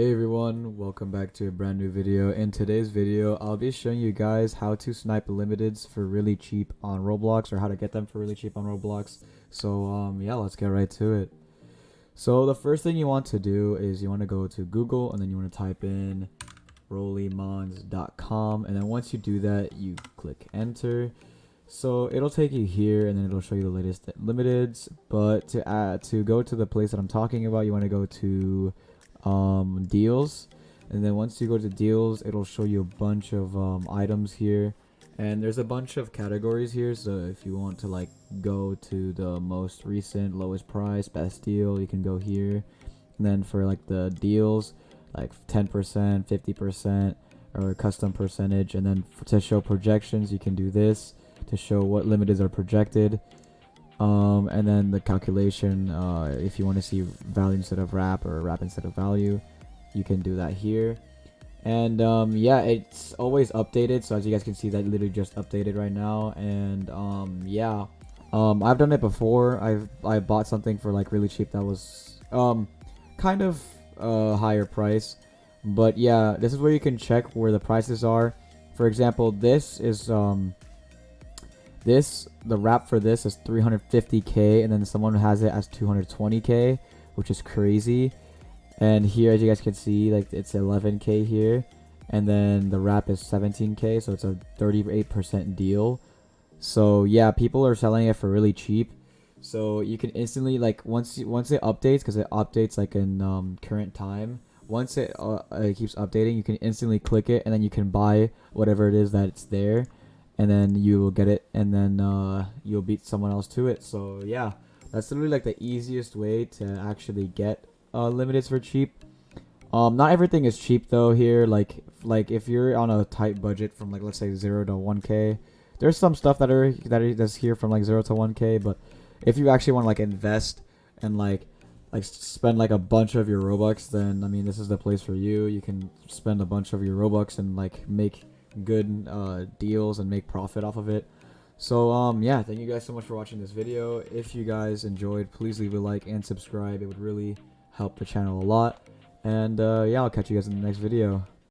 Hey everyone, welcome back to a brand new video. In today's video, I'll be showing you guys how to snipe limiteds for really cheap on Roblox or how to get them for really cheap on Roblox. So um yeah, let's get right to it. So the first thing you want to do is you want to go to Google and then you want to type in rolimons.com and then once you do that, you click enter. So it'll take you here and then it'll show you the latest limiteds, but to add to go to the place that I'm talking about, you want to go to um, deals. And then once you go to deals it'll show you a bunch of um, items here. And there's a bunch of categories here. So if you want to like go to the most recent lowest price best deal you can go here. And then for like the deals like 10% 50% or custom percentage. And then to show projections you can do this. To show what limiteds are projected um, and then the calculation, uh, if you want to see value instead of RAP or RAP instead of value, you can do that here. And um, yeah, it's always updated. So as you guys can see, that literally just updated right now. And um, yeah, um, I've done it before. I've I bought something for like really cheap that was um, kind of a higher price. But yeah, this is where you can check where the prices are. For example, this is um, this, the RAP for this is 350k, and then someone has it as 220k, which is crazy. And here, as you guys can see, like it's 11k here, and then the RAP is 17k, so it's a 38% deal. So yeah, people are selling it for really cheap. So you can instantly like once once it updates because it updates like in um, current time. Once it, uh, it keeps updating, you can instantly click it and then you can buy whatever it is that's there and then you will get it and then uh, you'll beat someone else to it. So yeah that's literally like the easiest way to actually get uh, limiteds for cheap. Um not everything is cheap though here. Like like if you're on a tight budget from like let's say 0 to 1k there's some stuff that are that is that's here from like 0 to 1k but if you actually want to like invest and like like spend like a bunch of your robux then i mean this is the place for you. You can spend a bunch of your robux and like make good uh, deals and make profit off of it. So um yeah, thank you guys so much for watching this video. If you guys enjoyed, please leave a like and subscribe. It would really help the channel a lot. And uh, yeah, I'll catch you guys in the next video.